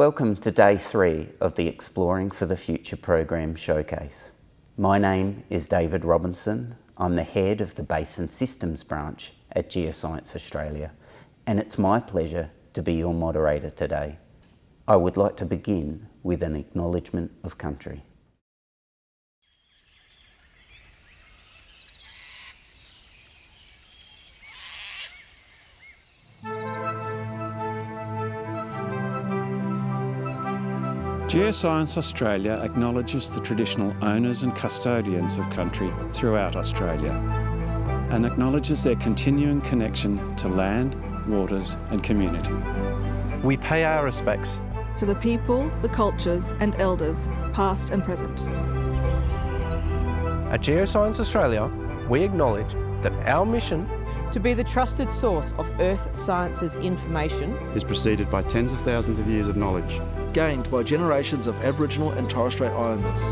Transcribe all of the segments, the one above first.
Welcome to day three of the Exploring for the Future program showcase. My name is David Robinson. I'm the head of the Basin Systems branch at Geoscience Australia and it's my pleasure to be your moderator today. I would like to begin with an acknowledgement of country. Geoscience Australia acknowledges the traditional owners and custodians of country throughout Australia and acknowledges their continuing connection to land, waters and community. We pay our respects to the people, the cultures and elders, past and present. At Geoscience Australia, we acknowledge that our mission to be the trusted source of Earth sciences information is preceded by tens of thousands of years of knowledge gained by generations of Aboriginal and Torres Strait Islanders.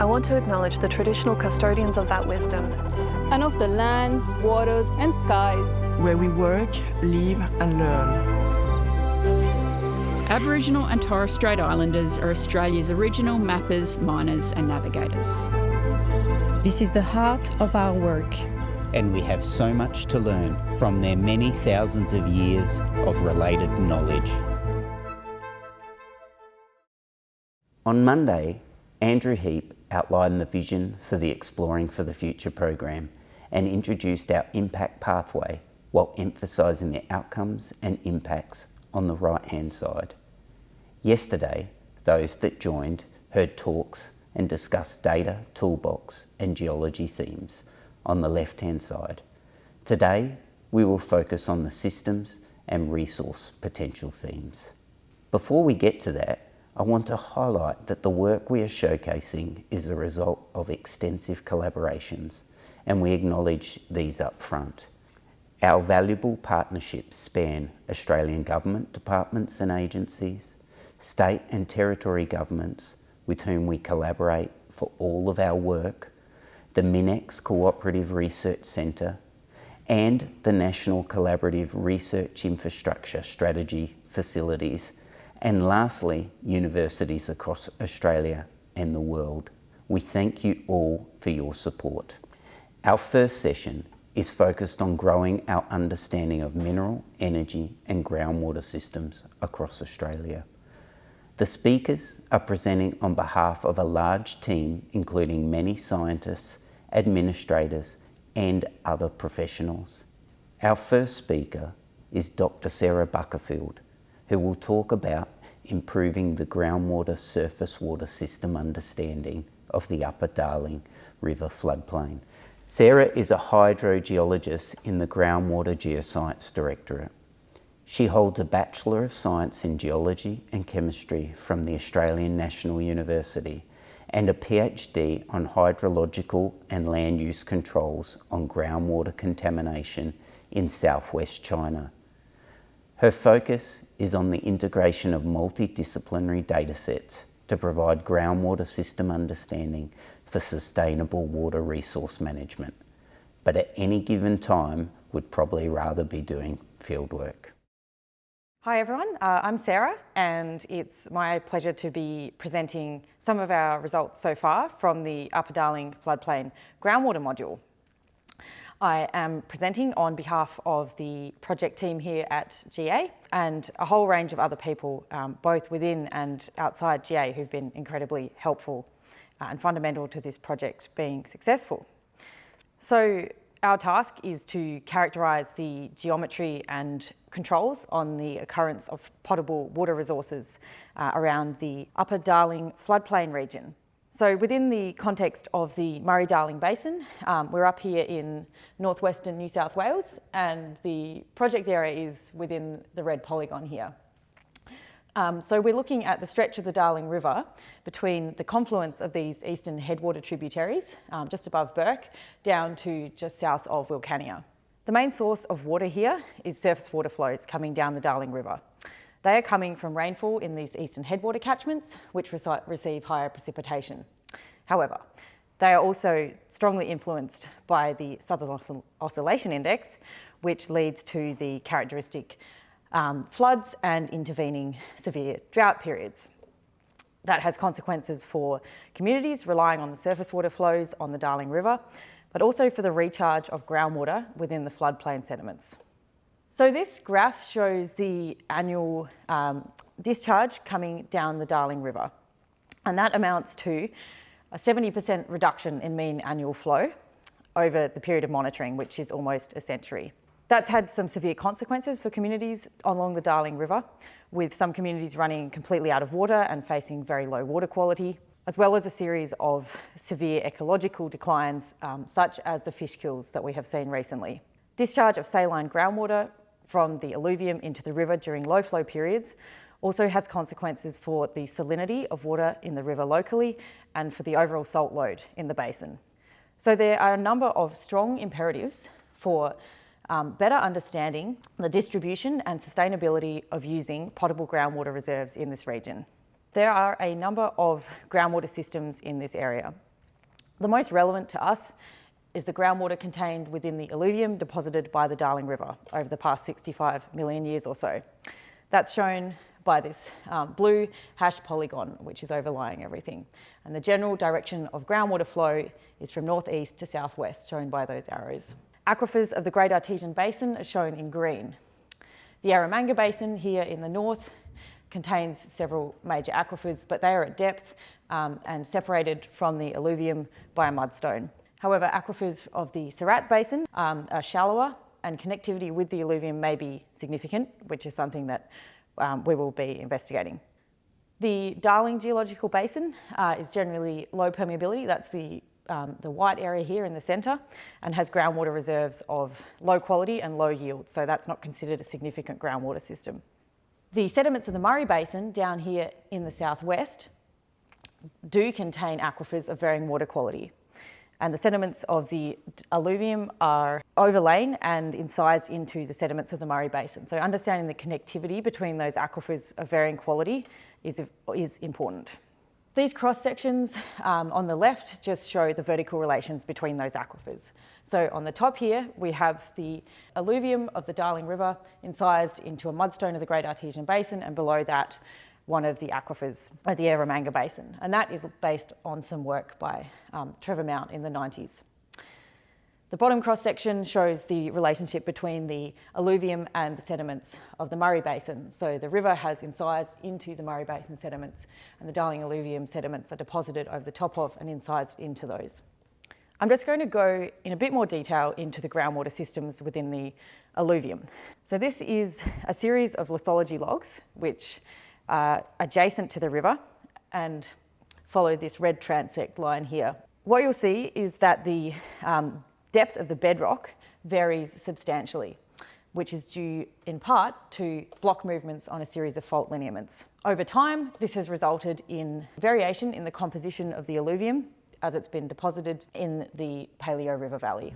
I want to acknowledge the traditional custodians of that wisdom and of the lands, waters and skies where we work, live and learn. Aboriginal and Torres Strait Islanders are Australia's original mappers, miners and navigators. This is the heart of our work and we have so much to learn from their many thousands of years of related knowledge. On Monday, Andrew Heap outlined the vision for the Exploring for the Future program and introduced our impact pathway while emphasising the outcomes and impacts on the right-hand side. Yesterday, those that joined heard talks and discussed data, toolbox and geology themes on the left-hand side. Today, we will focus on the systems and resource potential themes. Before we get to that, I want to highlight that the work we are showcasing is the result of extensive collaborations and we acknowledge these up front. Our valuable partnerships span Australian government departments and agencies, state and territory governments with whom we collaborate for all of our work, the MinEx Cooperative Research Centre and the National Collaborative Research Infrastructure Strategy facilities and lastly, universities across Australia and the world. We thank you all for your support. Our first session is focused on growing our understanding of mineral, energy and groundwater systems across Australia. The speakers are presenting on behalf of a large team including many scientists, administrators and other professionals. Our first speaker is Dr Sarah Buckerfield, who will talk about improving the groundwater surface water system understanding of the Upper Darling River floodplain. Sarah is a hydrogeologist in the Groundwater Geoscience Directorate. She holds a Bachelor of Science in Geology and Chemistry from the Australian National University and a PhD on hydrological and land use controls on groundwater contamination in southwest China. Her focus is on the integration of multidisciplinary datasets to provide groundwater system understanding for sustainable water resource management, but at any given time would probably rather be doing fieldwork. Hi everyone, uh, I'm Sarah and it's my pleasure to be presenting some of our results so far from the Upper Darling floodplain groundwater module. I am presenting on behalf of the project team here at GA and a whole range of other people, um, both within and outside GA, who've been incredibly helpful uh, and fundamental to this project being successful. So our task is to characterise the geometry and controls on the occurrence of potable water resources uh, around the Upper Darling floodplain region. So within the context of the Murray-Darling Basin, um, we're up here in northwestern New South Wales and the project area is within the red polygon here. Um, so we're looking at the stretch of the Darling River between the confluence of these eastern headwater tributaries, um, just above Bourke, down to just south of Wilcannia. The main source of water here is surface water flows coming down the Darling River. They are coming from rainfall in these eastern headwater catchments, which receive higher precipitation. However, they are also strongly influenced by the Southern Oscillation Index, which leads to the characteristic um, floods and intervening severe drought periods. That has consequences for communities relying on the surface water flows on the Darling River, but also for the recharge of groundwater within the floodplain sediments. So this graph shows the annual um, discharge coming down the Darling River, and that amounts to a 70% reduction in mean annual flow over the period of monitoring, which is almost a century. That's had some severe consequences for communities along the Darling River, with some communities running completely out of water and facing very low water quality, as well as a series of severe ecological declines, um, such as the fish kills that we have seen recently. Discharge of saline groundwater from the alluvium into the river during low flow periods also has consequences for the salinity of water in the river locally and for the overall salt load in the basin. So there are a number of strong imperatives for um, better understanding the distribution and sustainability of using potable groundwater reserves in this region. There are a number of groundwater systems in this area. The most relevant to us is the groundwater contained within the alluvium deposited by the Darling River over the past 65 million years or so. That's shown by this um, blue hash polygon, which is overlying everything. And the general direction of groundwater flow is from northeast to southwest, shown by those arrows. Aquifers of the Great Artesian Basin are shown in green. The Eromanga Basin here in the north contains several major aquifers, but they are at depth um, and separated from the alluvium by a mudstone. However, aquifers of the Surat Basin um, are shallower and connectivity with the alluvium may be significant, which is something that um, we will be investigating. The Darling Geological Basin uh, is generally low permeability, that's the um, the white area here in the centre and has groundwater reserves of low quality and low yield, so that's not considered a significant groundwater system. The sediments of the Murray Basin down here in the southwest do contain aquifers of varying water quality. And the sediments of the alluvium are overlain and incised into the sediments of the Murray Basin. So understanding the connectivity between those aquifers of varying quality is, is important. These cross sections um, on the left just show the vertical relations between those aquifers. So on the top here, we have the alluvium of the Darling River incised into a mudstone of the Great Artesian Basin, and below that, one of the aquifers of the Eromanga Basin. And that is based on some work by um, Trevor Mount in the 90s. The bottom cross section shows the relationship between the alluvium and the sediments of the Murray Basin. So the river has incised into the Murray Basin sediments and the Darling alluvium sediments are deposited over the top of and incised into those. I'm just going to go in a bit more detail into the groundwater systems within the alluvium. So this is a series of lithology logs which are adjacent to the river and follow this red transect line here. What you'll see is that the um, depth of the bedrock varies substantially, which is due in part to block movements on a series of fault lineaments. Over time, this has resulted in variation in the composition of the alluvium as it's been deposited in the Paleo River Valley.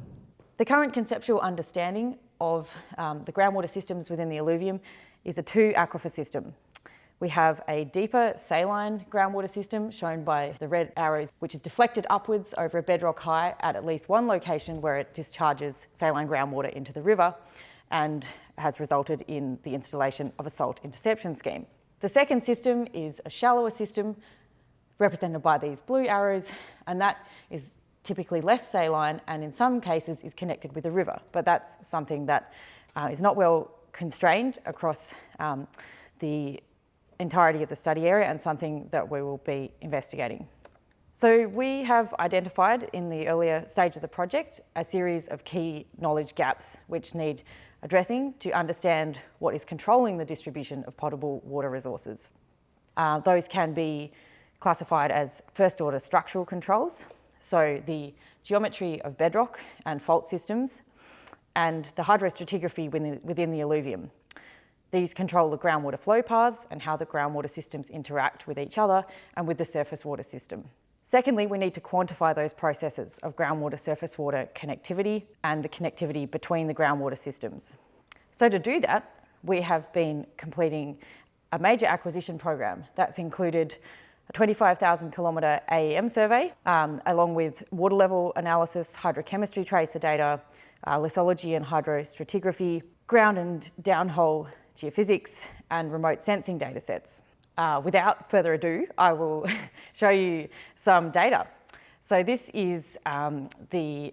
The current conceptual understanding of um, the groundwater systems within the alluvium is a two aquifer system. We have a deeper saline groundwater system shown by the red arrows, which is deflected upwards over a bedrock high at at least one location where it discharges saline groundwater into the river and has resulted in the installation of a salt interception scheme. The second system is a shallower system represented by these blue arrows, and that is typically less saline and in some cases is connected with a river, but that's something that uh, is not well constrained across um, the entirety of the study area and something that we will be investigating. So we have identified in the earlier stage of the project a series of key knowledge gaps which need addressing to understand what is controlling the distribution of potable water resources. Uh, those can be classified as first order structural controls, so the geometry of bedrock and fault systems and the hydrostratigraphy within, within the alluvium. These control the groundwater flow paths and how the groundwater systems interact with each other and with the surface water system. Secondly, we need to quantify those processes of groundwater surface water connectivity and the connectivity between the groundwater systems. So to do that, we have been completing a major acquisition program that's included a 25,000 kilometre AEM survey, um, along with water level analysis, hydrochemistry tracer data, uh, lithology and hydrostratigraphy, ground and downhole geophysics and remote sensing datasets. Uh, without further ado, I will show you some data. So this is um, the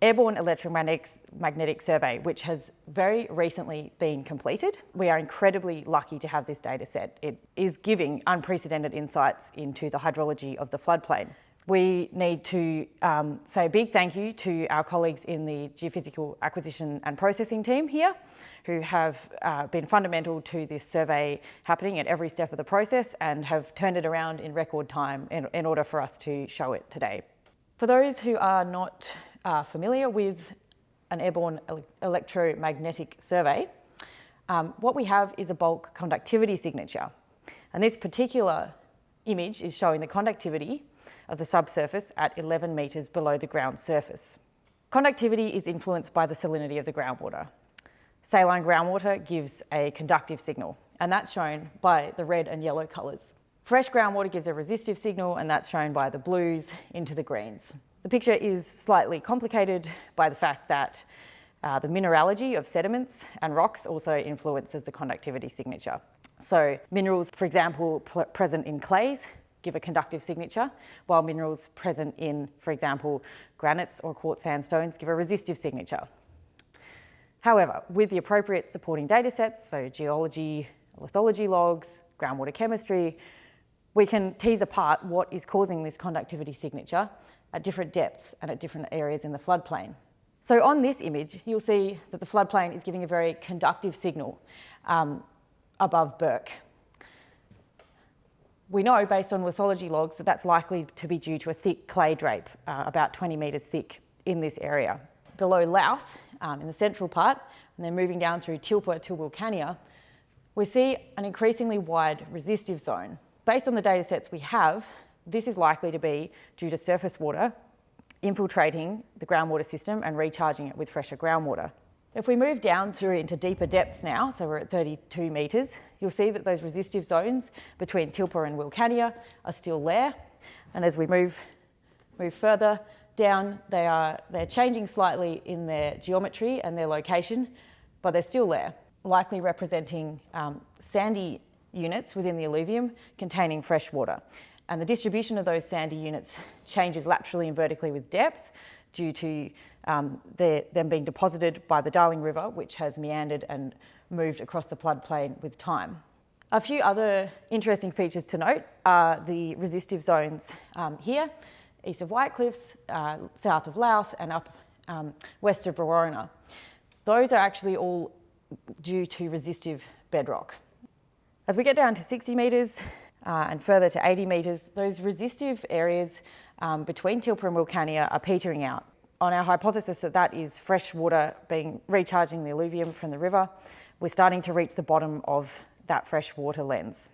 Airborne Electromagnetic Magnetic Survey, which has very recently been completed. We are incredibly lucky to have this data set. It is giving unprecedented insights into the hydrology of the floodplain. We need to um, say a big thank you to our colleagues in the Geophysical Acquisition and Processing team here, who have uh, been fundamental to this survey happening at every step of the process and have turned it around in record time in, in order for us to show it today. For those who are not are familiar with an airborne ele electromagnetic survey, um, what we have is a bulk conductivity signature. And this particular image is showing the conductivity of the subsurface at 11 metres below the ground surface. Conductivity is influenced by the salinity of the groundwater. Saline groundwater gives a conductive signal, and that's shown by the red and yellow colours. Fresh groundwater gives a resistive signal, and that's shown by the blues into the greens. The picture is slightly complicated by the fact that uh, the mineralogy of sediments and rocks also influences the conductivity signature. So minerals, for example, present in clays give a conductive signature, while minerals present in, for example, granites or quartz sandstones give a resistive signature. However, with the appropriate supporting data sets, so geology, lithology logs, groundwater chemistry, we can tease apart what is causing this conductivity signature at different depths and at different areas in the floodplain. So on this image, you'll see that the floodplain is giving a very conductive signal um, above Bourke. We know based on lithology logs that that's likely to be due to a thick clay drape, uh, about 20 metres thick in this area. Below Louth, um, in the central part, and then moving down through Tilpa to Wilcannia, we see an increasingly wide resistive zone. Based on the data sets we have, this is likely to be due to surface water infiltrating the groundwater system and recharging it with fresher groundwater. If we move down through into deeper depths now, so we're at 32 metres, you'll see that those resistive zones between Tilpa and Wilcannia are still there. And as we move, move further down, they are, they're changing slightly in their geometry and their location, but they're still there, likely representing um, sandy units within the alluvium containing fresh water. And the distribution of those sandy units changes laterally and vertically with depth due to um, then being deposited by the Darling River, which has meandered and moved across the floodplain with time. A few other interesting features to note are the resistive zones um, here, east of Whitecliffs, uh, south of Louth and up um, west of Brewarrina. Those are actually all due to resistive bedrock. As we get down to 60 metres, uh, and further to 80 metres, those resistive areas um, between Tilpa and Wilcannia are petering out. On our hypothesis that that is fresh water being recharging the alluvium from the river, we're starting to reach the bottom of that fresh water lens.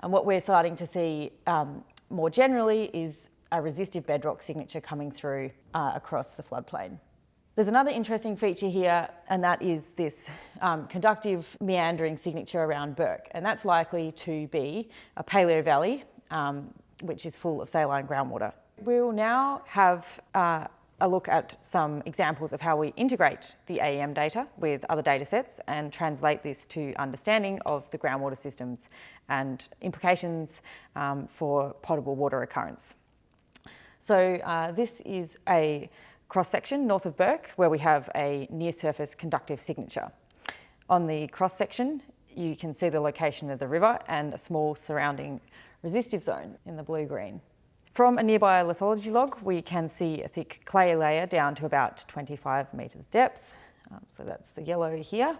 And what we're starting to see um, more generally is a resistive bedrock signature coming through uh, across the floodplain. There's another interesting feature here, and that is this um, conductive meandering signature around Bourke, and that's likely to be a paleo valley, um, which is full of saline groundwater. We'll now have uh, a look at some examples of how we integrate the AEM data with other data sets and translate this to understanding of the groundwater systems and implications um, for potable water occurrence. So uh, this is a cross-section north of Bourke where we have a near-surface conductive signature. On the cross-section you can see the location of the river and a small surrounding resistive zone in the blue-green. From a nearby lithology log we can see a thick clay layer down to about 25 metres depth, um, so that's the yellow here,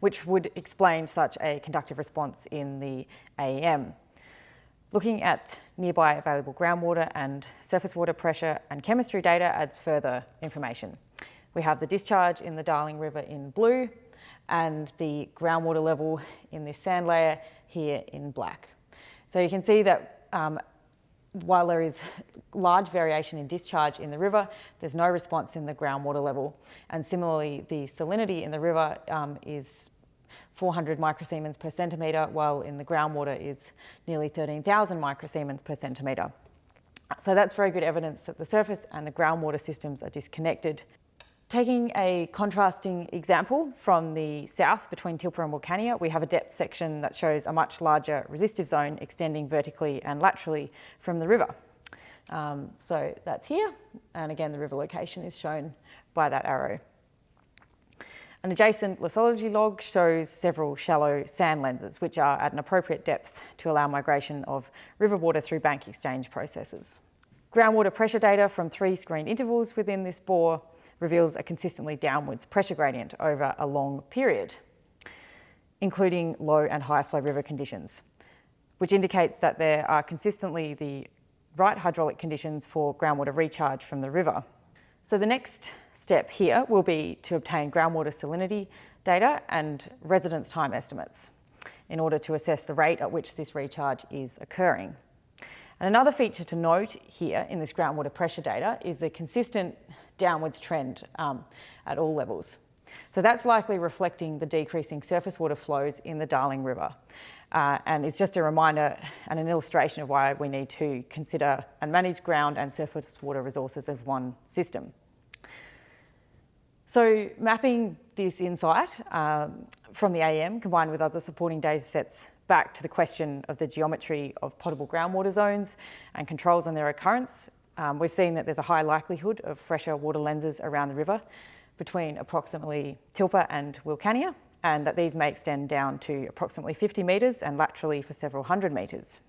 which would explain such a conductive response in the AEM. Looking at nearby available groundwater and surface water pressure and chemistry data adds further information. We have the discharge in the Darling River in blue and the groundwater level in this sand layer here in black. So you can see that um, while there is large variation in discharge in the river, there's no response in the groundwater level. And similarly, the salinity in the river um, is 400 microsiemens per centimetre, while in the groundwater is nearly 13,000 microsiemens per centimetre. So that's very good evidence that the surface and the groundwater systems are disconnected. Taking a contrasting example from the south between Tilpa and Wilcannia, we have a depth section that shows a much larger resistive zone extending vertically and laterally from the river. Um, so that's here, and again the river location is shown by that arrow. An adjacent lithology log shows several shallow sand lenses, which are at an appropriate depth to allow migration of river water through bank exchange processes. Groundwater pressure data from three screened intervals within this bore reveals a consistently downwards pressure gradient over a long period, including low and high flow river conditions, which indicates that there are consistently the right hydraulic conditions for groundwater recharge from the river. So the next step here will be to obtain groundwater salinity data and residence time estimates in order to assess the rate at which this recharge is occurring. And another feature to note here in this groundwater pressure data is the consistent downwards trend um, at all levels. So that's likely reflecting the decreasing surface water flows in the Darling River. Uh, and it's just a reminder and an illustration of why we need to consider and manage ground and surface water resources as one system. So mapping this insight um, from the AEM combined with other supporting data sets back to the question of the geometry of potable groundwater zones and controls on their occurrence um, we've seen that there's a high likelihood of fresher water lenses around the river between approximately Tilpa and Wilcannia, and that these may extend down to approximately 50 metres and laterally for several hundred metres.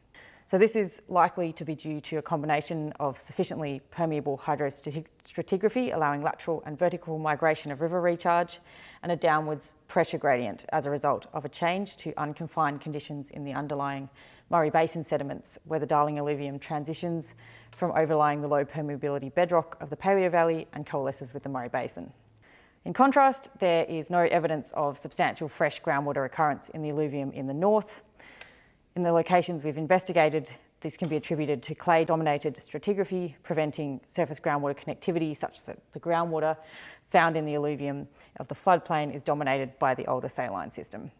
So this is likely to be due to a combination of sufficiently permeable hydrostratigraphy, allowing lateral and vertical migration of river recharge, and a downwards pressure gradient as a result of a change to unconfined conditions in the underlying Murray Basin sediments, where the Darling alluvium transitions from overlying the low permeability bedrock of the Paleo Valley and coalesces with the Murray Basin. In contrast, there is no evidence of substantial fresh groundwater occurrence in the alluvium in the north. In the locations we've investigated, this can be attributed to clay-dominated stratigraphy, preventing surface groundwater connectivity such that the groundwater found in the alluvium of the floodplain is dominated by the older saline system.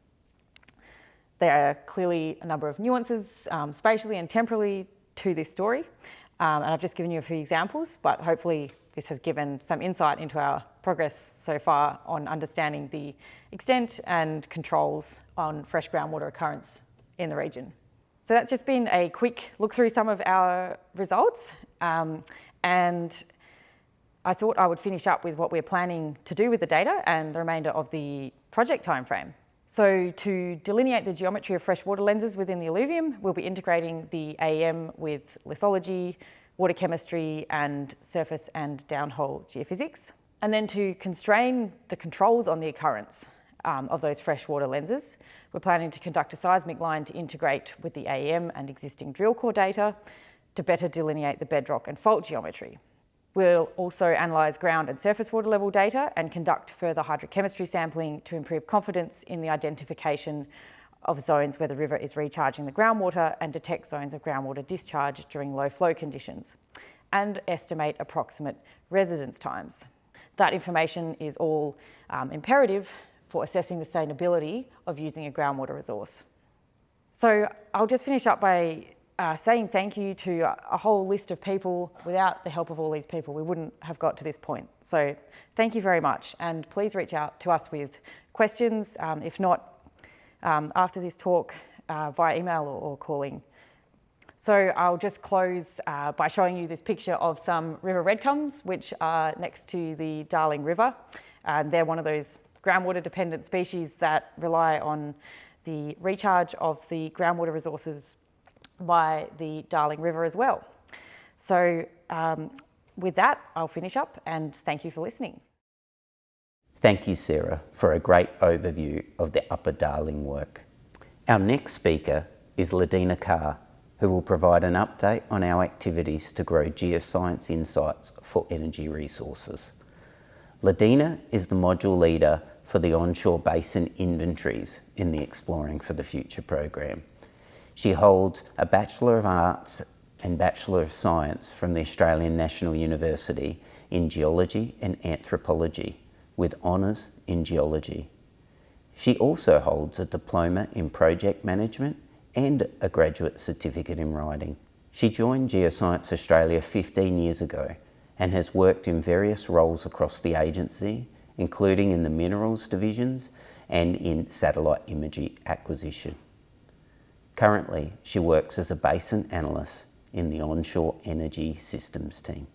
There are clearly a number of nuances um, spatially and temporally to this story, um, and I've just given you a few examples, but hopefully this has given some insight into our progress so far on understanding the extent and controls on fresh groundwater occurrence in the region. So that's just been a quick look through some of our results, um, and I thought I would finish up with what we're planning to do with the data and the remainder of the project timeframe. So to delineate the geometry of freshwater lenses within the alluvium, we'll be integrating the AEM with lithology, water chemistry, and surface and downhole geophysics. And then to constrain the controls on the occurrence um, of those freshwater lenses, we're planning to conduct a seismic line to integrate with the AEM and existing drill core data to better delineate the bedrock and fault geometry. We'll also analyse ground and surface water level data and conduct further hydrochemistry sampling to improve confidence in the identification of zones where the river is recharging the groundwater and detect zones of groundwater discharge during low flow conditions and estimate approximate residence times. That information is all um, imperative for assessing the sustainability of using a groundwater resource. So I'll just finish up by uh, saying thank you to a whole list of people. Without the help of all these people, we wouldn't have got to this point. So thank you very much. And please reach out to us with questions, um, if not um, after this talk, uh, via email or, or, calling. So I'll just close uh, by showing you this picture of some river red gums, which are next to the Darling River. And they're one of those groundwater dependent species that rely on the recharge of the groundwater resources by the Darling River as well. So um, with that, I'll finish up and thank you for listening. Thank you, Sarah, for a great overview of the Upper Darling work. Our next speaker is Ladina Carr, who will provide an update on our activities to grow geoscience insights for energy resources. Ladina is the module leader for the onshore basin inventories in the Exploring for the Future program. She holds a Bachelor of Arts and Bachelor of Science from the Australian National University in Geology and Anthropology with honours in Geology. She also holds a Diploma in Project Management and a Graduate Certificate in Writing. She joined Geoscience Australia 15 years ago and has worked in various roles across the agency, including in the minerals divisions and in satellite imagery acquisition. Currently, she works as a basin analyst in the onshore energy systems team.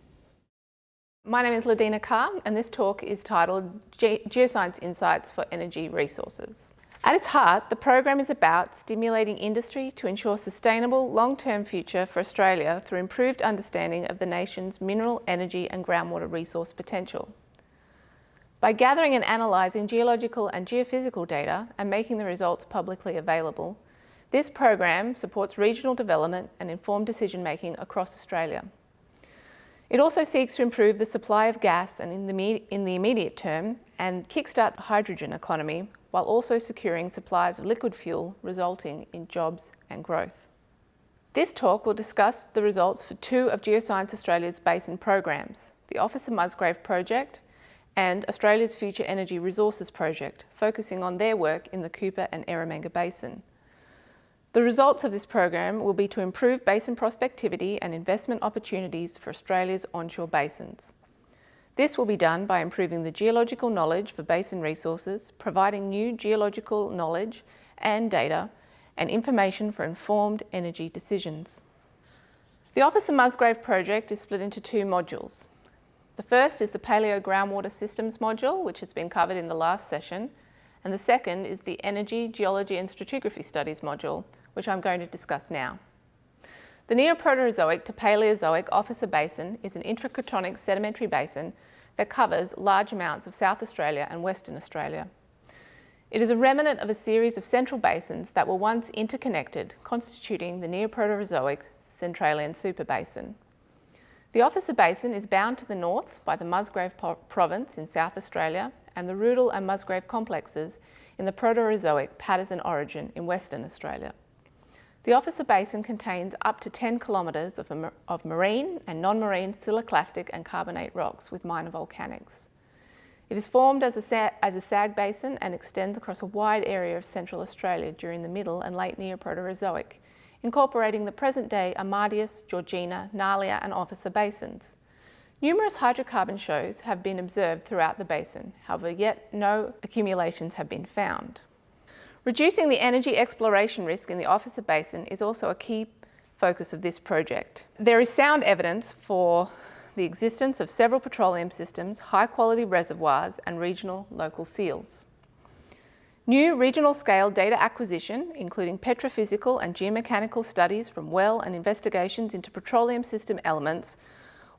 My name is Ladina Carr and this talk is titled Ge Geoscience Insights for Energy Resources. At its heart, the program is about stimulating industry to ensure sustainable long-term future for Australia through improved understanding of the nation's mineral, energy and groundwater resource potential. By gathering and analysing geological and geophysical data and making the results publicly available, this program supports regional development and informed decision making across Australia. It also seeks to improve the supply of gas and in the, in the immediate term and kickstart the hydrogen economy while also securing supplies of liquid fuel, resulting in jobs and growth. This talk will discuss the results for two of Geoscience Australia's basin programs, the Officer Musgrave project and Australia's Future Energy Resources project, focusing on their work in the Cooper and Eromanga Basin. The results of this program will be to improve basin prospectivity and investment opportunities for Australia's onshore basins. This will be done by improving the geological knowledge for basin resources, providing new geological knowledge and data, and information for informed energy decisions. The Officer Musgrave project is split into two modules. The first is the Paleo Groundwater Systems module, which has been covered in the last session, and the second is the Energy, Geology and Stratigraphy Studies module, which I'm going to discuss now. The Neoproterozoic to Paleozoic Officer Basin is an intracratonic sedimentary basin that covers large amounts of South Australia and Western Australia. It is a remnant of a series of central basins that were once interconnected, constituting the Neoproterozoic Centralian Superbasin. The Officer Basin is bound to the north by the Musgrave Province in South Australia and the Rudall and Musgrave complexes in the Proterozoic Paterson Orogen in Western Australia. The Officer Basin contains up to 10 kilometres of, of, marine and non-marine siliciclastic and carbonate rocks with minor volcanics. It is formed as a, as a sag basin and extends across a wide area of central Australia during the middle and late Neoproterozoic, incorporating the present-day Amadeus, Georgina, Ngalia and Officer basins. Numerous hydrocarbon shows have been observed throughout the basin, however yet no accumulations have been found. Reducing the energy exploration risk in the Officer Basin is also a key focus of this project. There is sound evidence for the existence of several petroleum systems, high quality reservoirs and regional local seals. New regional scale data acquisition, including petrophysical and geomechanical studies from well and investigations into petroleum system elements,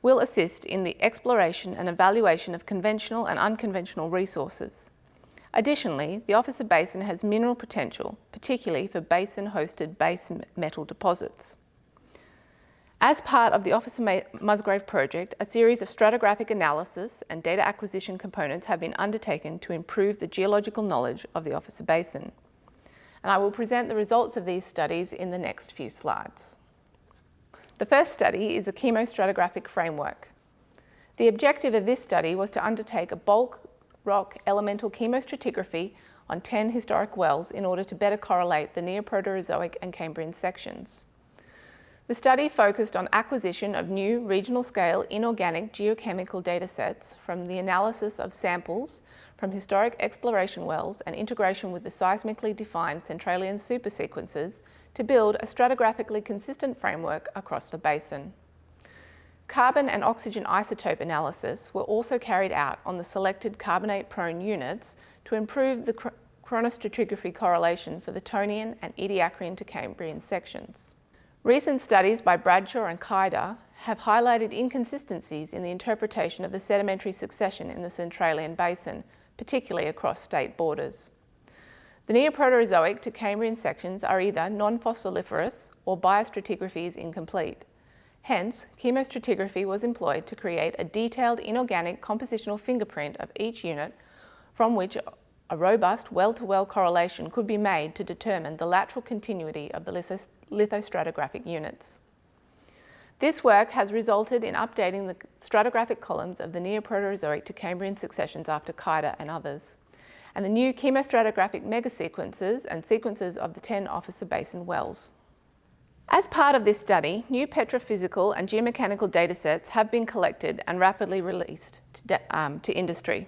will assist in the exploration and evaluation of conventional and unconventional resources. Additionally, the Officer Basin has mineral potential, particularly for basin-hosted base metal deposits. As part of the Officer Musgrave project, a series of stratigraphic analysis and data acquisition components have been undertaken to improve the geological knowledge of the Officer Basin. And I will present the results of these studies in the next few slides. The first study is a chemostratigraphic framework. The objective of this study was to undertake a bulk rock elemental chemostratigraphy on 10 historic wells in order to better correlate the Neoproterozoic and Cambrian sections. The study focused on acquisition of new regional scale inorganic geochemical datasets from the analysis of samples from historic exploration wells and integration with the seismically defined Centralian supersequences to build a stratigraphically consistent framework across the basin. Carbon and oxygen isotope analysis were also carried out on the selected carbonate-prone units to improve the chronostratigraphy correlation for the Tonian and Ediacaran to Cambrian sections. Recent studies by Bradshaw and Kaider have highlighted inconsistencies in the interpretation of the sedimentary succession in the Centralian Basin, particularly across state borders. The Neoproterozoic to Cambrian sections are either non-fossiliferous or biostratigraphy is incomplete. Hence, chemostratigraphy was employed to create a detailed inorganic compositional fingerprint of each unit from which a robust well-to-well -well correlation could be made to determine the lateral continuity of the lithostratigraphic units. This work has resulted in updating the stratigraphic columns of the Neoproterozoic to Cambrian successions after Kaider and others, and the new chemostratigraphic megasequences and sequences of the 10 Officer Basin wells. As part of this study, new petrophysical and geomechanical datasets have been collected and rapidly released to, um, to industry.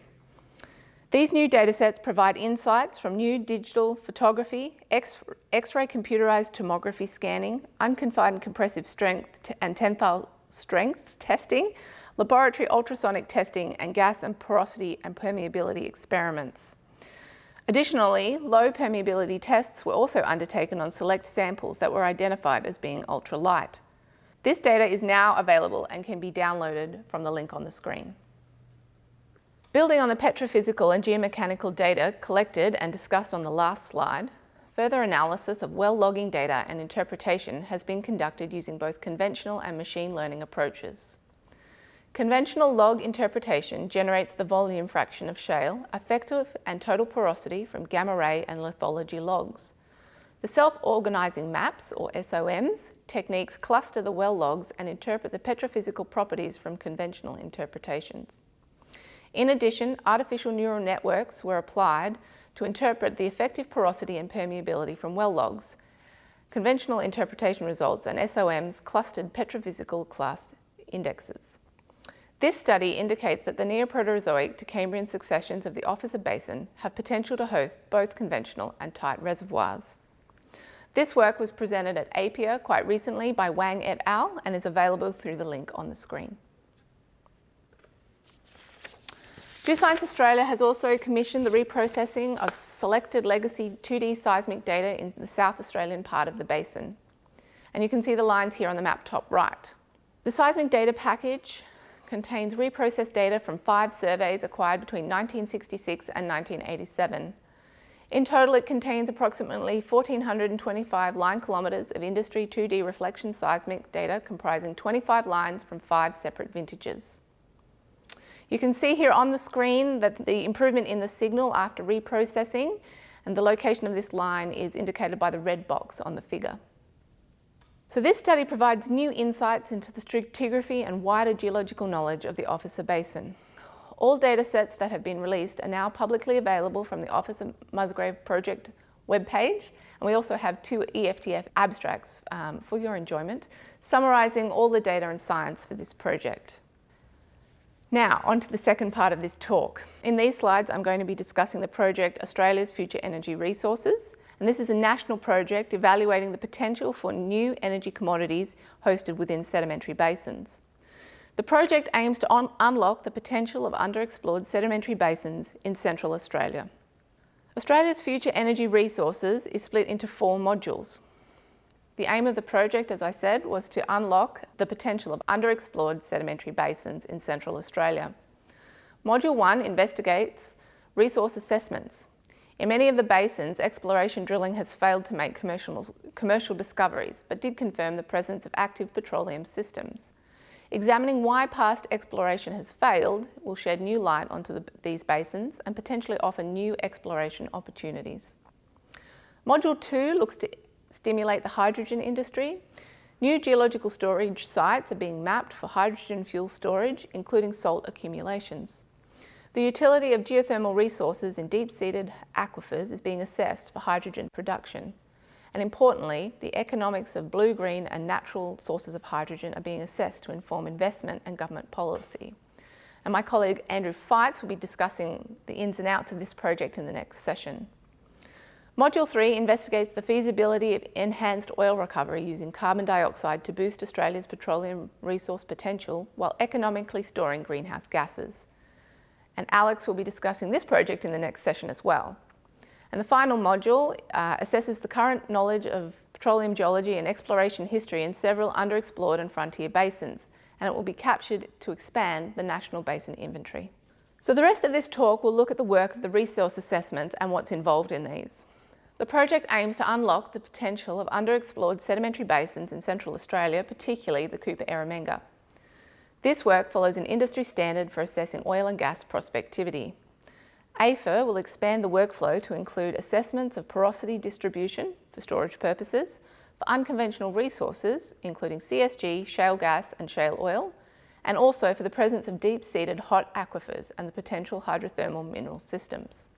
These new datasets provide insights from new digital photography, X-ray computerized tomography scanning, unconfined compressive strength and tensile strength testing, laboratory ultrasonic testing, and gas and porosity and permeability experiments. Additionally, low permeability tests were also undertaken on select samples that were identified as being ultra-tight. This data is now available and can be downloaded from the link on the screen. Building on the petrophysical and geomechanical data collected and discussed on the last slide, further analysis of well logging data and interpretation has been conducted using both conventional and machine learning approaches. Conventional log interpretation generates the volume fraction of shale, effective and total porosity from gamma ray and lithology logs. The self-organising maps, or SOMs, techniques cluster the well logs and interpret the petrophysical properties from conventional interpretations. In addition, artificial neural networks were applied to interpret the effective porosity and permeability from well logs. Conventional interpretation results and SOMs clustered petrophysical class indexes. This study indicates that the Neoproterozoic to Cambrian successions of the Officer Basin have potential to host both conventional and tight reservoirs. This work was presented at APPEA quite recently by Wang et al. and is available through the link on the screen. Geoscience Australia has also commissioned the reprocessing of selected legacy 2D seismic data in the South Australian part of the basin. And you can see the lines here on the map top right. The seismic data package contains reprocessed data from five surveys acquired between 1966 and 1987. In total, it contains approximately 1,425 line kilometres of industry 2D reflection seismic data comprising 25 lines from five separate vintages. You can see here on the screen that the improvement in the signal after reprocessing and the location of this line is indicated by the red box on the figure. So this study provides new insights into the stratigraphy and wider geological knowledge of the Officer Basin. All data sets that have been released are now publicly available from the Officer Musgrave project webpage, and we also have two EFTF abstracts um, for your enjoyment, summarising all the data and science for this project. Now, on to the second part of this talk. In these slides, I'm going to be discussing the project Australia's Future Energy Resources, and this is a national project evaluating the potential for new energy commodities hosted within sedimentary basins. The project aims to un unlock the potential of underexplored sedimentary basins in Central Australia. Australia's future energy resources is split into four modules. The aim of the project, as I said, was to unlock the potential of underexplored sedimentary basins in Central Australia. Module 1 investigates resource assessments. In many of the basins, exploration drilling has failed to make commercial, commercial discoveries, but did confirm the presence of active petroleum systems. Examining why past exploration has failed will shed new light onto the, these basins and potentially offer new exploration opportunities. Module 2 looks to stimulate the hydrogen industry. New geological storage sites are being mapped for hydrogen fuel storage, including salt accumulations. The utility of geothermal resources in deep-seated aquifers is being assessed for hydrogen production. And importantly, the economics of blue, green and natural sources of hydrogen are being assessed to inform investment and government policy. And my colleague Andrew Feitz will be discussing the ins and outs of this project in the next session. Module 3 investigates the feasibility of enhanced oil recovery using carbon dioxide to boost Australia's petroleum resource potential while economically storing greenhouse gases. And Alex will be discussing this project in the next session as well. And the final module uh, assesses the current knowledge of petroleum geology and exploration history in several underexplored and frontier basins, and it will be captured to expand the National Basin Inventory. So the rest of this talk will look at the work of the resource assessments and what's involved in these. The project aims to unlock the potential of underexplored sedimentary basins in Central Australia, particularly the Cooper Eromanga. This work follows an industry standard for assessing oil and gas prospectivity. AFER will expand the workflow to include assessments of porosity distribution for storage purposes, for unconventional resources, including CSG, shale gas and shale oil, and also for the presence of deep-seated hot aquifers and the potential hydrothermal mineral systems.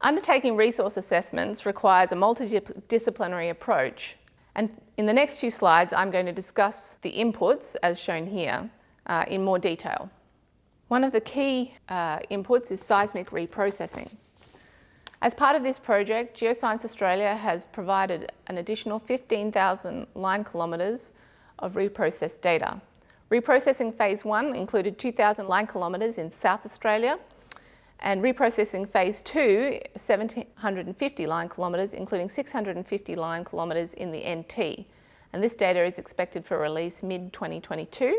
Undertaking resource assessments requires a multidisciplinary approach And in the next few slides, I'm going to discuss the inputs as shown here uh, in more detail. One of the key uh, inputs is seismic reprocessing. As part of this project, Geoscience Australia has provided an additional 15,000 line kilometres of reprocessed data. Reprocessing phase one included 2,000 line kilometres in South Australia and reprocessing phase two, 750 line kilometres, including 650 line kilometres in the NT. And this data is expected for release mid-2022.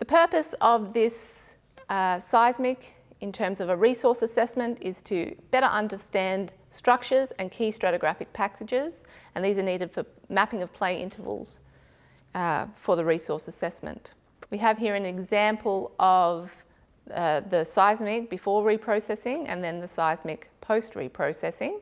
The purpose of this uh, seismic in terms of a resource assessment is to better understand structures and key stratigraphic packages, and these are needed for mapping of play intervals uh, for the resource assessment. We have here an example of uh, the seismic before reprocessing and then the seismic post reprocessing.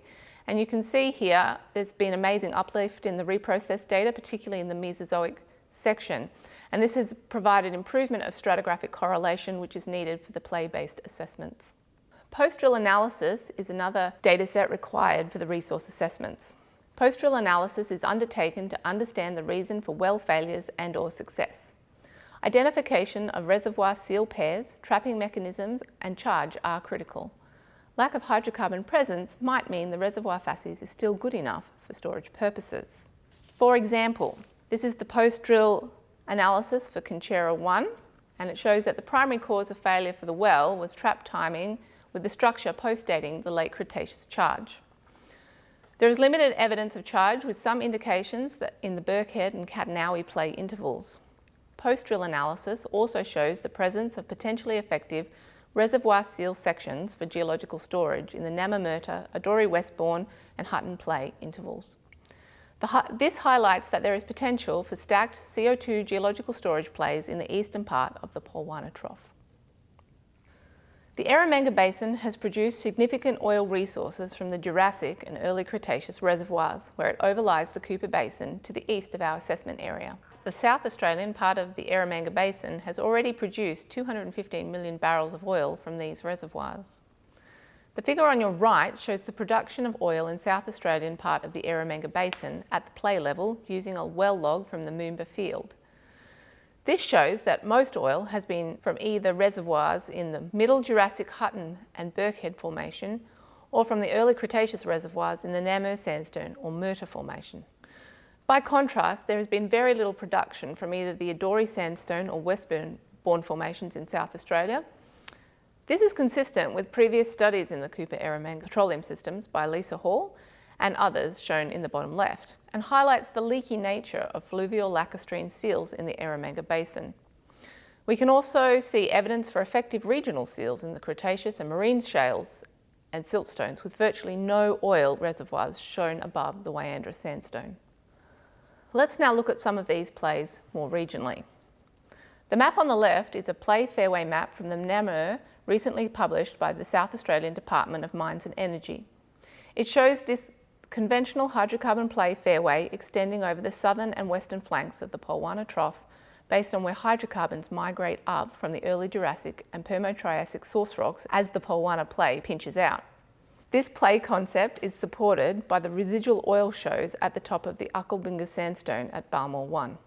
And you can see here there's been amazing uplift in the reprocessed data, particularly in the Mesozoic section. And this has provided improvement of stratigraphic correlation, which is needed for the play-based assessments. Post-drill analysis is another dataset required for the resource assessments. Post-drill analysis is undertaken to understand the reason for well failures and or success. Identification of reservoir seal pairs, trapping mechanisms and charge are critical. Lack of hydrocarbon presence might mean the reservoir facies is still good enough for storage purposes. For example, this is the post-drill analysis for Conchera 1 and it shows that the primary cause of failure for the well was trap timing with the structure post-dating the late Cretaceous charge. There is limited evidence of charge with some indications that in the Birkhead and Cadna-owie play intervals. Post-drill analysis also shows the presence of potentially effective reservoir seal sections for geological storage in the Namur-Murta, Adori Westbourne and Hutton play intervals. The, this highlights that there is potential for stacked CO2 geological storage plays in the eastern part of the Poolowanna Trough. The Eromanga Basin has produced significant oil resources from the Jurassic and early Cretaceous reservoirs, where it overlies the Cooper Basin to the east of our assessment area. The South Australian part of the Eromanga Basin has already produced 215 million barrels of oil from these reservoirs. The figure on your right shows the production of oil in South Australian part of the Eromanga Basin at the play level using a well log from the Moomba field. This shows that most oil has been from either reservoirs in the Middle Jurassic Hutton and Birkhead Formation or from the early Cretaceous reservoirs in the Namur Sandstone or Murta Formation. By contrast, there has been very little production from either the Adori Sandstone or Westbourne formations in South Australia this is consistent with previous studies in the Cooper Eromanga petroleum systems by Lisa Hall and others shown in the bottom left, and highlights the leaky nature of fluvial lacustrine seals in the Eromanga Basin. We can also see evidence for effective regional seals in the Cretaceous and marine shales and siltstones with virtually no oil reservoirs shown above the Wyandra sandstone. Let's now look at some of these plays more regionally. The map on the left is a play fairway map from the Namur recently published by the South Australian Department of Mines and Energy. It shows this conventional hydrocarbon play fairway extending over the southern and western flanks of the Poolowanna Trough based on where hydrocarbons migrate up from the early Jurassic and Permo-Triassic source rocks as the Poolowanna play pinches out. This play concept is supported by the residual oil shows at the top of the Uckalbinga sandstone at Balmore 1.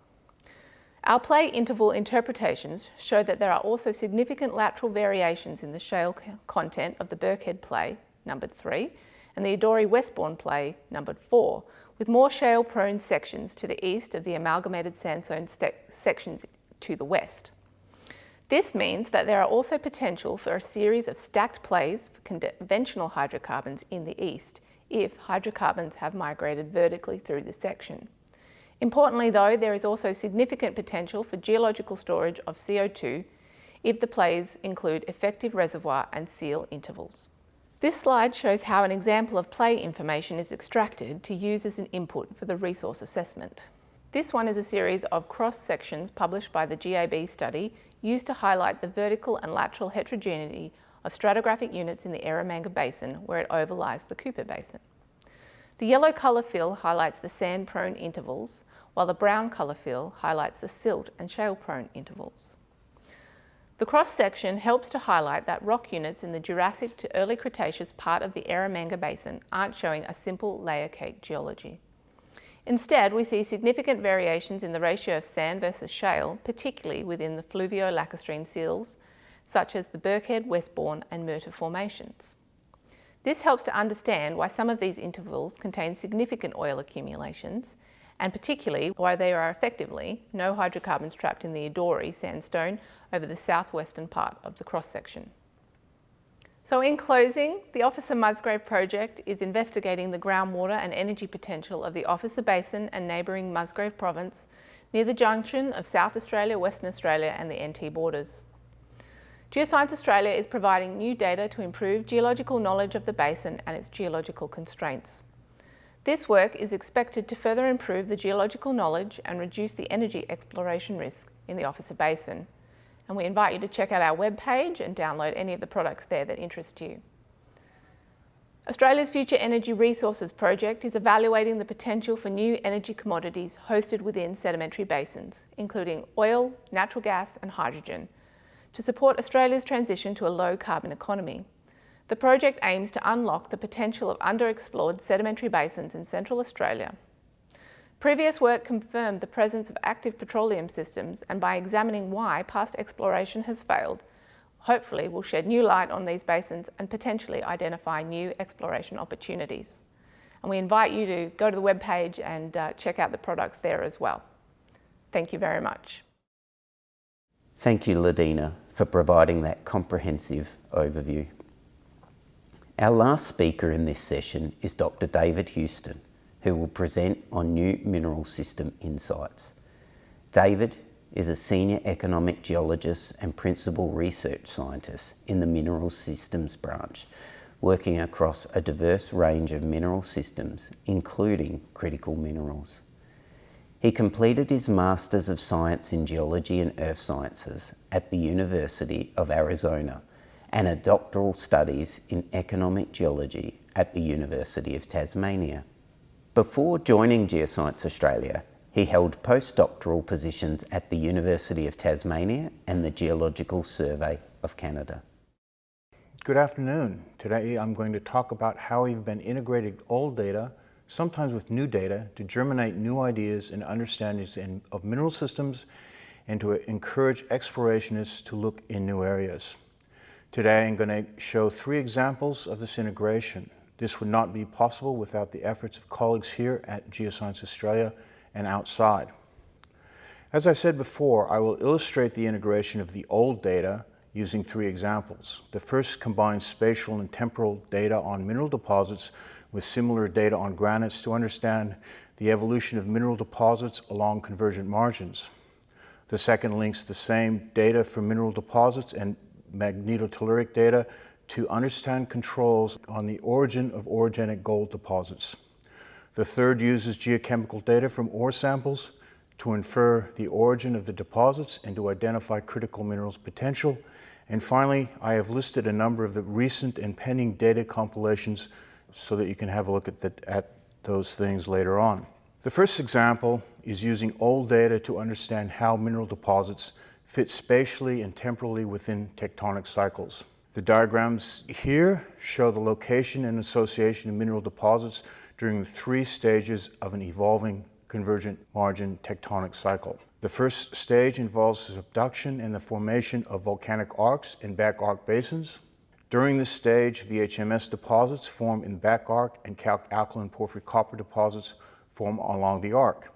Our play interval interpretations show that there are also significant lateral variations in the shale content of the Birkhead play, numbered 3, and the Adori Westbourne play, numbered 4, with more shale-prone sections to the east of the amalgamated sandstone sections to the west. This means that there are also potential for a series of stacked plays for conventional hydrocarbons in the east if hydrocarbons have migrated vertically through the section. Importantly though, there is also significant potential for geological storage of CO2 if the plays include effective reservoir and seal intervals. This slide shows how an example of play information is extracted to use as an input for the resource assessment. This one is a series of cross-sections published by the GAB study used to highlight the vertical and lateral heterogeneity of stratigraphic units in the Eromanga Basin where it overlies the Cooper Basin. The yellow colour fill highlights the sand-prone intervals, while the brown colour fill highlights the silt and shale-prone intervals. The cross-section helps to highlight that rock units in the Jurassic to early Cretaceous part of the Eromanga Basin aren't showing a simple layer cake geology. Instead, we see significant variations in the ratio of sand versus shale, particularly within the fluvio-lacustrine sills, such as the Birkhead, Westbourne and Murta formations. This helps to understand why some of these intervals contain significant oil accumulations, and particularly why there are effectively no hydrocarbons trapped in the Adori sandstone over the southwestern part of the cross-section. So in closing, the Officer Musgrave project is investigating the groundwater and energy potential of the Officer Basin and neighbouring Musgrave Province near the junction of South Australia, Western Australia and the NT borders. Geoscience Australia is providing new data to improve geological knowledge of the basin and its geological constraints. This work is expected to further improve the geological knowledge and reduce the energy exploration risk in the Officer Basin. And we invite you to check out our webpage and download any of the products there that interest you. Australia's Future Energy Resources project is evaluating the potential for new energy commodities hosted within sedimentary basins, including oil, natural gas and hydrogen, to support Australia's transition to a low carbon economy. The project aims to unlock the potential of underexplored sedimentary basins in Central Australia. Previous work confirmed the presence of active petroleum systems and by examining why past exploration has failed, hopefully will shed new light on these basins and potentially identify new exploration opportunities. And we invite you to go to the webpage and uh, check out the products there as well. Thank you very much. Thank you, Ladina, for providing that comprehensive overview. Our last speaker in this session is Dr. David Huston, who will present on new mineral system insights. David is a senior economic geologist and principal research scientist in the mineral systems branch, working across a diverse range of mineral systems, including critical minerals. He completed his Masters of Science in Geology and Earth Sciences at the University of Arizona and a doctoral studies in economic geology at the University of Tasmania. Before joining Geoscience Australia, he held postdoctoral positions at the University of Tasmania and the Geological Survey of Canada. Good afternoon. Today I'm going to talk about how we've been integrating old data sometimes with new data, to germinate new ideas and understandings in, of mineral systems and to encourage explorationists to look in new areas. Today I'm going to show three examples of this integration. This would not be possible without the efforts of colleagues here at Geoscience Australia and outside. As I said before, I will illustrate the integration of the old data using three examples. The first combines spatial and temporal data on mineral deposits with similar data on granites to understand the evolution of mineral deposits along convergent margins. The second links the same data for mineral deposits and magnetotelluric data to understand controls on the origin of orogenic gold deposits. The third uses geochemical data from ore samples to infer the origin of the deposits and to identify critical minerals potential. And finally, I have listed a number of the recent and pending data compilations so that you can have a look at, the, at those things later on. The first example is using old data to understand how mineral deposits fit spatially and temporally within tectonic cycles. The diagrams here show the location and association of mineral deposits during the three stages of an evolving convergent margin tectonic cycle. The first stage involves subduction and the formation of volcanic arcs and back arc basins. During this stage, VHMS deposits form in back arc and calc alkaline porphyry copper deposits form along the arc.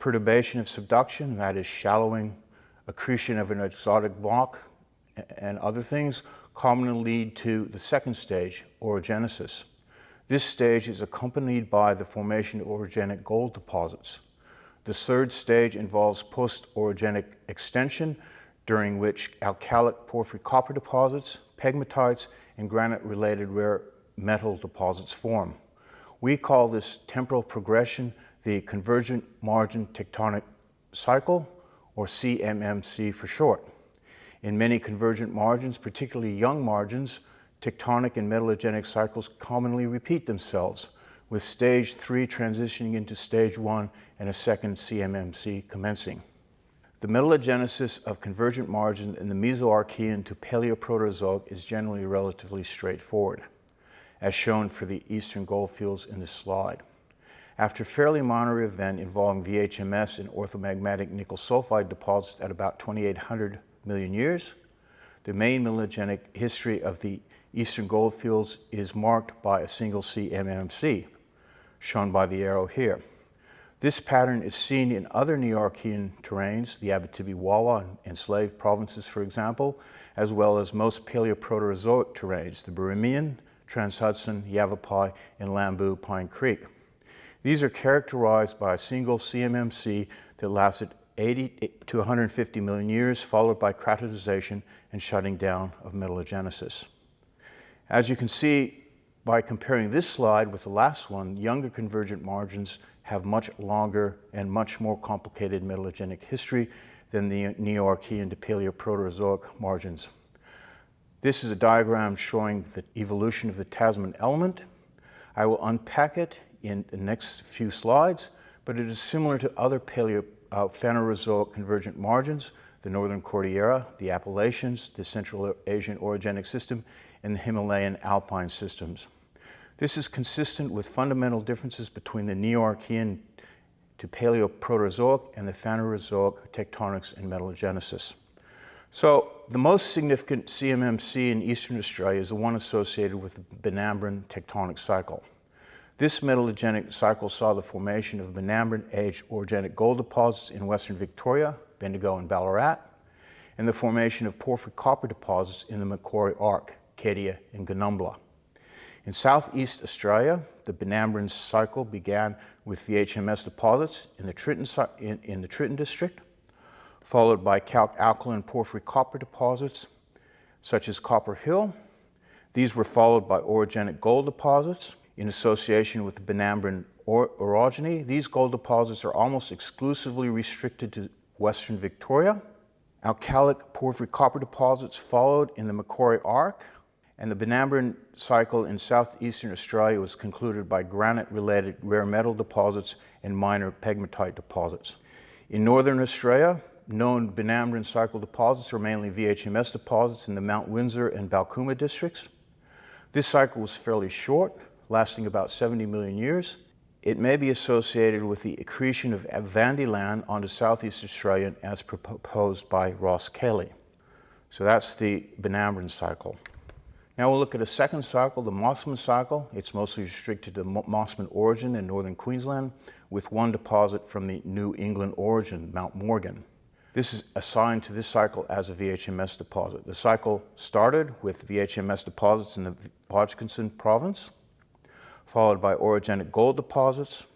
Perturbation of subduction, that is shallowing, accretion of an exotic block, and other things commonly lead to the second stage, orogenesis. This stage is accompanied by the formation of orogenic gold deposits. The third stage involves post-orogenic extension, during which alkalic porphyry copper deposits, pegmatites, and granite-related rare metal deposits form. We call this temporal progression the convergent margin tectonic cycle, or CMMC for short. In many convergent margins, particularly young margins, tectonic and metallogenic cycles commonly repeat themselves, with stage three transitioning into stage one and a second CMMC commencing. The metallogenesis of convergent margin in the Mesoarchean to Paleoproterozoic is generally relatively straightforward, as shown for the eastern goldfields in this slide. After a fairly minor event involving VHMS and orthomagmatic nickel sulfide deposits at about 2800 million years, the main metallogenic history of the eastern goldfields is marked by a single CMMC, shown by the arrow here. This pattern is seen in other Neoarchean terrains, the Abitibi-Wawa and Slave provinces, for example, as well as most Paleoproterozoic terrains, the Birimian, Trans-Hudson, Yavapai, and Lambu Pine Creek. These are characterized by a single CMMC that lasted 80 to 150 million years, followed by cratonization and shutting down of metallogenesis. As you can see by comparing this slide with the last one, younger convergent margins have much longer and much more complicated metallogenic history than the Neoarchean to Paleoproterozoic margins. This is a diagram showing the evolution of the Tasman element. I will unpack it in the next few slides, but it is similar to other Paleo uh, Phanerozoic convergent margins, the Northern Cordillera, the Appalachians, the Central Asian orogenic system, and the Himalayan alpine systems. This is consistent with fundamental differences between the Neoarchean to Paleoproterozoic and the Phanerozoic tectonics and metallogenesis. So the most significant CMMC in Eastern Australia is the one associated with the Benambran tectonic cycle. This metallogenic cycle saw the formation of Benambran-aged orogenic gold deposits in Western Victoria, Bendigo and Ballarat, and the formation of porphyry copper deposits in the Macquarie Arc, Cadia and Goonumbla. In southeast Australia, the Benambran cycle began with the HMS deposits in the Tritton, in, in the Tritton district, followed by calc alkaline porphyry copper deposits such as Copper Hill. These were followed by orogenic gold deposits in association with the Benambran or orogeny. These gold deposits are almost exclusively restricted to western Victoria. Alkalic porphyry copper deposits followed in the Macquarie Arc, and the Benambran cycle in southeastern Australia was concluded by granite-related rare metal deposits and minor pegmatite deposits. In northern Australia, known Benambran cycle deposits are mainly VHMS deposits in the Mount Windsor and Balcooma districts. This cycle was fairly short, lasting about 70 million years. It may be associated with the accretion of VanDieland onto southeast Australia as proposed by Ross Cayley. So that's the Benambran cycle. Now we'll look at a second cycle, the Mossman cycle. It's mostly restricted to Mossman Orogen in northern Queensland with one deposit from the New England Orogen, Mount Morgan. This is assigned to this cycle as a VHMS deposit. The cycle started with VHMS deposits in the Hodgkinson province, followed by orogenic gold deposits,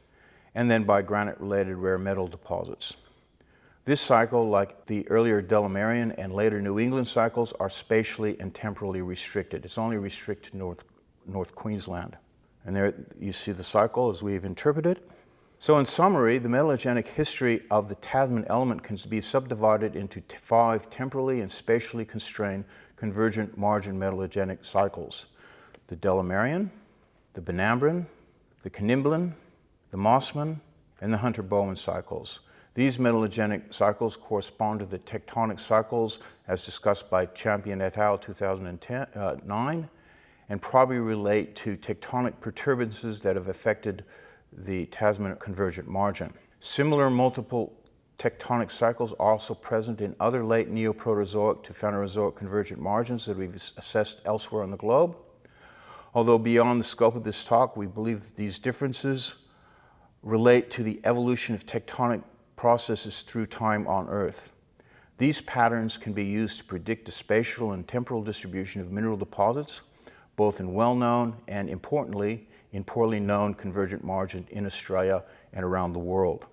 and then by granite-related rare metal deposits. This cycle, like the earlier Delamerian and later New England cycles, are spatially and temporally restricted. It's only restricted to North, North Queensland. And there you see the cycle as we've interpreted. So in summary, the metallogenic history of the Tasman element can be subdivided into five temporally and spatially constrained convergent margin metallogenic cycles. The Delamerian, the Benambran, the Kanimblan, the Mossman, and the Hunter-Bowen cycles. These metallogenic cycles correspond to the tectonic cycles as discussed by Champion et al. 2009 uh, and probably relate to tectonic perturbances that have affected the Tasman convergent margin. Similar multiple tectonic cycles are also present in other late Neoproterozoic to Phanerozoic convergent margins that we've assessed elsewhere on the globe. Although beyond the scope of this talk, we believe that these differences relate to the evolution of tectonic processes through time on Earth. These patterns can be used to predict the spatial and temporal distribution of mineral deposits, both in well-known and, importantly, in poorly known convergent margin in Australia and around the world.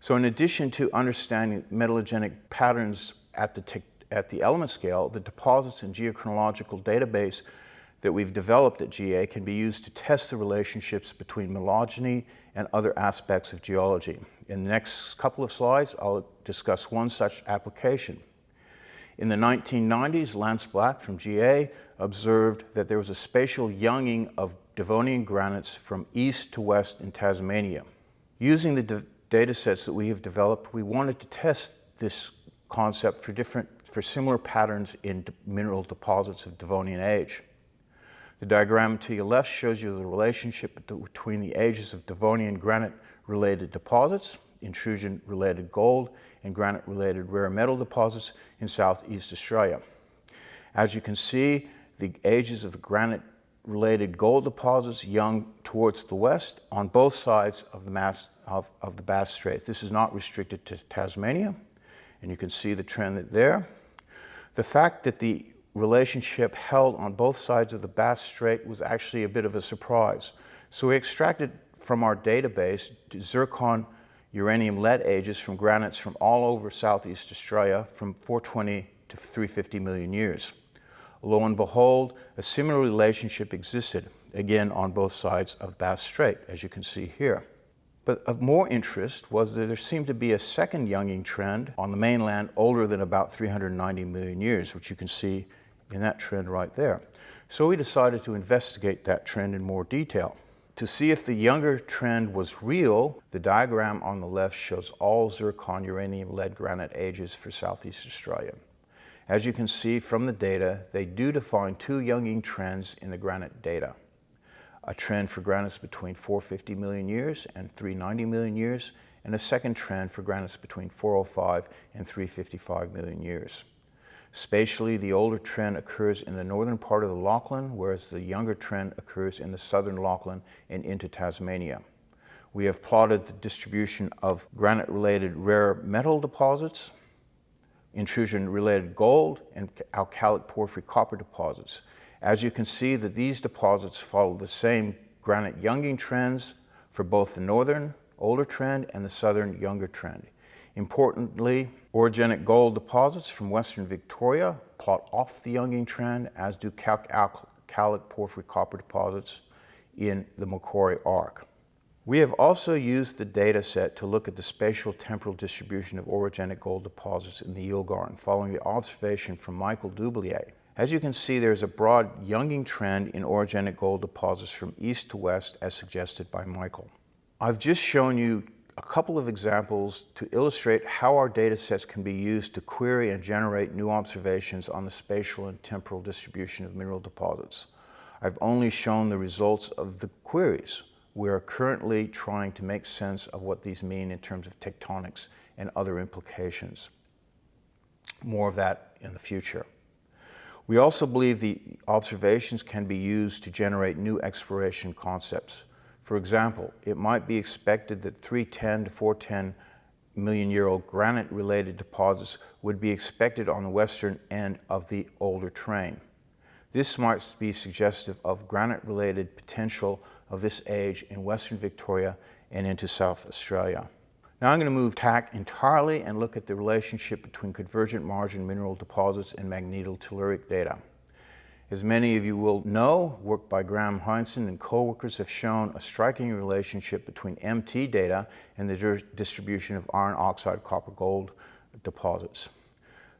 So in addition to understanding metallogenic patterns at the, at the element scale, the deposits and geochronological database that we've developed at GA can be used to test the relationships between metallogeny and other aspects of geology. In the next couple of slides, I'll discuss one such application. In the 1990s, Lance Black from GA observed that there was a spatial younging of Devonian granites from east to west in Tasmania. Using the data sets that we have developed, we wanted to test this concept for different, for similar patterns in mineral deposits of Devonian age. The diagram to your left shows you the relationship between the ages of Devonian granite-related deposits, intrusion-related gold, and granite-related rare metal deposits in southeast Australia. As you can see, the ages of the granite-related gold deposits young towards the west on both sides of the, mass, of, of the Bass Straits. This is not restricted to Tasmania, and you can see the trend there. The fact that the relationship held on both sides of the Bass Strait was actually a bit of a surprise. So we extracted from our database zircon uranium lead ages from granites from all over Southeast Australia from 420 to 350 million years. Lo and behold, a similar relationship existed, again on both sides of Bass Strait, as you can see here. But of more interest was that there seemed to be a second younging trend on the mainland older than about 390 million years, which you can see in that trend right there. So we decided to investigate that trend in more detail. To see if the younger trend was real, the diagram on the left shows all zircon uranium lead granite ages for Southeast Australia. As you can see from the data, they do define two younging trends in the granite data. A trend for granites between 450 million years and 390 million years, and a second trend for granites between 405 and 355 million years. Spatially, the older trend occurs in the northern part of the Lachlan, whereas the younger trend occurs in the southern Lachlan and into Tasmania. We have plotted the distribution of granite-related rare metal deposits, intrusion-related gold, and alkalic porphyry copper deposits. As you can see that these deposits follow the same granite younging trends for both the northern older trend and the southern younger trend. Importantly, orogenic gold deposits from western Victoria plot off the younging trend, as do calc-alkalic porphyry copper deposits in the Macquarie Arc. We have also used the data set to look at the spatial temporal distribution of orogenic gold deposits in the Yilgarn following the observation from Michael Doublier. As you can see, there's a broad younging trend in orogenic gold deposits from east to west as suggested by Michael. I've just shown you a couple of examples to illustrate how our data sets can be used to query and generate new observations on the spatial and temporal distribution of mineral deposits. I've only shown the results of the queries. We are currently trying to make sense of what these mean in terms of tectonics and other implications. More of that in the future. We also believe the observations can be used to generate new exploration concepts. For example, it might be expected that 310 to 410 million year old granite related deposits would be expected on the western end of the older terrain. This might be suggestive of granite related potential of this age in western Victoria and into South Australia. Now I'm going to move tack entirely and look at the relationship between convergent margin mineral deposits and magnetotelluric data. As many of you will know, work by Graham Heinson and co-workers have shown a striking relationship between MT data and the distribution of iron oxide copper gold deposits.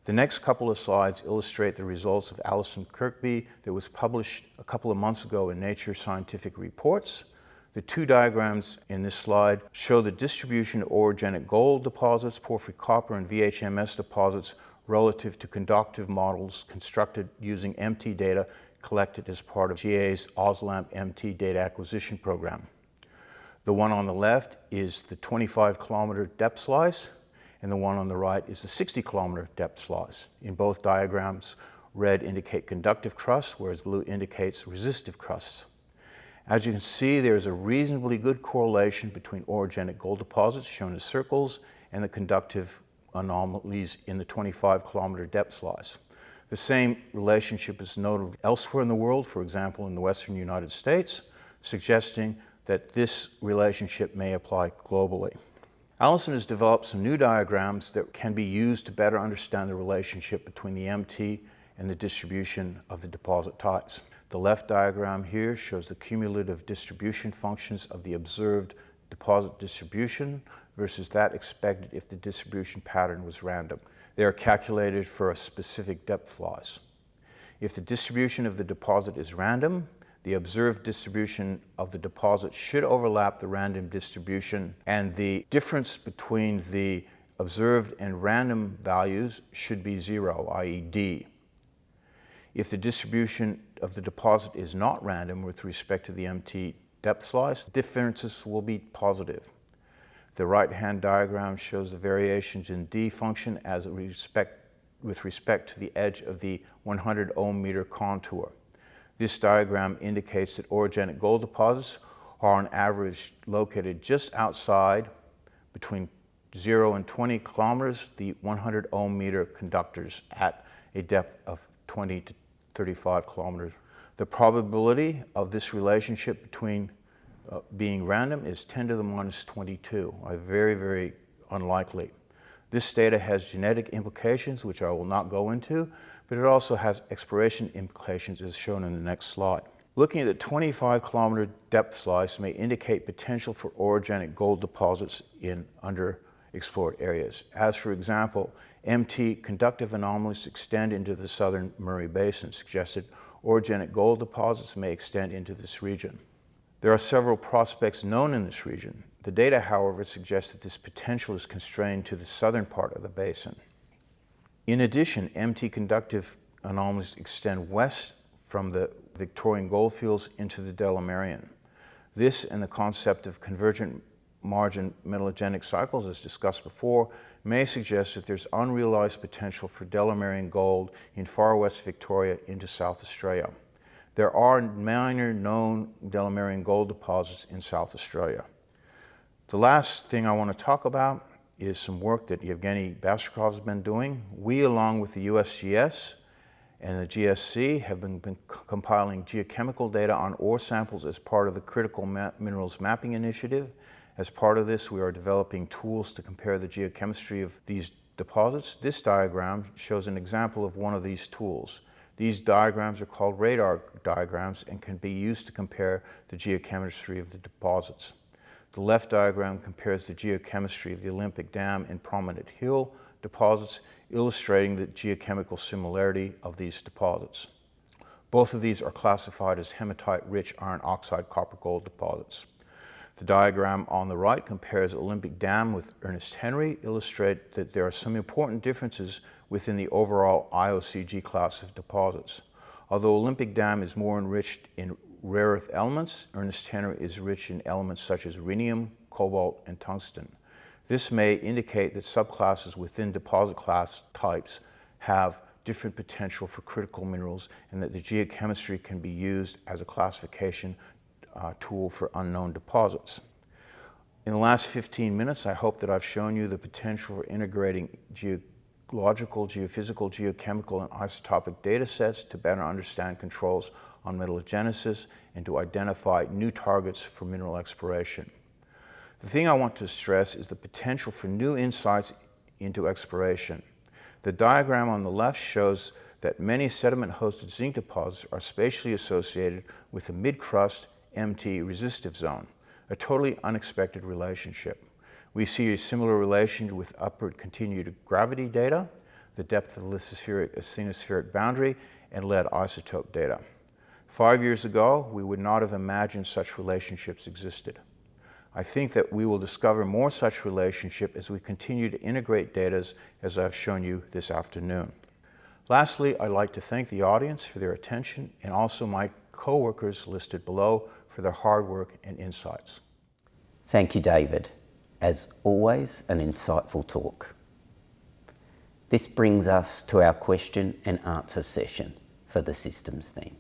The next couple of slides illustrate the results of Alison Kirkby that was published a couple of months ago in Nature Scientific Reports. The two diagrams in this slide show the distribution of orogenic gold deposits, porphyry copper, and VHMS deposits relative to conductive models constructed using MT data collected as part of GA's AUSLAMP MT data acquisition program. The one on the left is the 25 kilometer depth slice, and the one on the right is the 60 kilometer depth slice. In both diagrams, red indicate conductive crusts, whereas blue indicates resistive crusts. As you can see, there is a reasonably good correlation between orogenic gold deposits, shown as circles, and the conductive anomalies in the 25 kilometer depth slice. The same relationship is noted elsewhere in the world, for example in the western United States, suggesting that this relationship may apply globally. Alison has developed some new diagrams that can be used to better understand the relationship between the MT and the distribution of the deposit types. The left diagram here shows the cumulative distribution functions of the observed deposit distribution versus that expected if the distribution pattern was random. They are calculated for a specific depth slice. If the distribution of the deposit is random, the observed distribution of the deposit should overlap the random distribution and the difference between the observed and random values should be zero, i.e. D. If the distribution of the deposit is not random with respect to the MT depth slice, differences will be positive. The right-hand diagram shows the variations in D function as respect, with respect to the edge of the 100 ohm meter contour. This diagram indicates that orogenic gold deposits are on average located just outside between 0 and 20 kilometers, the 100 ohm meter conductors at a depth of 20 to 35 kilometers. The probability of this relationship between uh, being random is 10 to the minus 22, very, very unlikely. This data has genetic implications, which I will not go into, but it also has exploration implications as shown in the next slide. Looking at the 25 kilometer depth slice may indicate potential for orogenic gold deposits in underexplored areas. As for example, MT conductive anomalies extend into the southern Murray Basin, suggested orogenic gold deposits may extend into this region. There are several prospects known in this region. The data, however, suggests that this potential is constrained to the southern part of the basin. In addition, MT conductive anomalies extend west from the Victorian goldfields into the Delamerian. This and the concept of convergent margin metallogenic cycles, as discussed before, may suggest that there's unrealized potential for Delamerian gold in far west Victoria into South Australia. There are minor known Delamerian gold deposits in South Australia. The last thing I want to talk about is some work that Yevgeny Bastrakov has been doing. We, along with the USGS and the GSC, have been, been compiling geochemical data on ore samples as part of the Critical Ma Minerals Mapping Initiative. As part of this, we are developing tools to compare the geochemistry of these deposits. This diagram shows an example of one of these tools. These diagrams are called radar diagrams and can be used to compare the geochemistry of the deposits. The left diagram compares the geochemistry of the Olympic Dam and Prominent Hill deposits, illustrating the geochemical similarity of these deposits. Both of these are classified as hematite-rich iron oxide copper gold deposits. The diagram on the right compares Olympic Dam with Ernest Henry, illustrate that there are some important differences within the overall IOCG class of deposits. Although Olympic Dam is more enriched in rare earth elements, Ernest Henry is rich in elements such as rhenium, cobalt, and tungsten. This may indicate that subclasses within deposit class types have different potential for critical minerals and that the geochemistry can be used as a classification uh, tool for unknown deposits. In the last 15 minutes, I hope that I've shown you the potential for integrating geological, geophysical, geochemical, and isotopic data sets to better understand controls on metallogenesis and to identify new targets for mineral exploration. The thing I want to stress is the potential for new insights into exploration. The diagram on the left shows that many sediment-hosted zinc deposits are spatially associated with the mid-crust MT resistive zone, a totally unexpected relationship. We see a similar relation with upward continued gravity data, the depth of the lithospheric asthenospheric boundary, and lead isotope data. Five years ago, we would not have imagined such relationships existed. I think that we will discover more such relationship as we continue to integrate data as I've shown you this afternoon. Lastly, I'd like to thank the audience for their attention and also my co-workers listed below for their hard work and insights. Thank you, David. As always, an insightful talk. This brings us to our question and answer session for the systems theme.